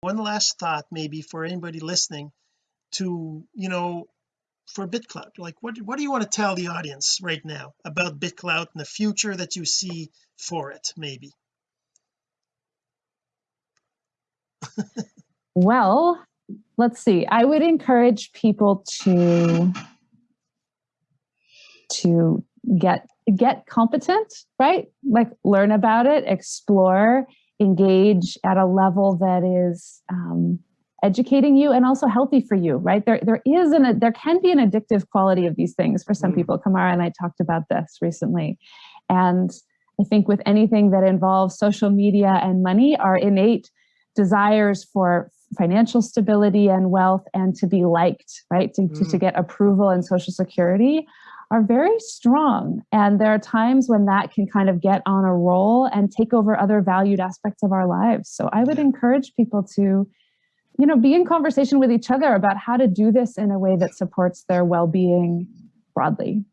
one last thought maybe for anybody listening to you know for BitClout like what what do you want to tell the audience right now about BitClout and the future that you see for it maybe? Well let's see. I would encourage people to to get get competent right? Like learn about it explore engage at a level that is um, educating you and also healthy for you right there there is an there can be an addictive quality of these things for some mm. people kamara and i talked about this recently and i think with anything that involves social media and money our innate desires for financial stability and wealth and to be liked right to, mm. to, to mm. get approval and social security are very strong. And there are times when that can kind of get on a roll and take over other valued aspects of our lives. So I would encourage people to, you know, be in conversation with each other about how to do this in a way that supports their well-being broadly.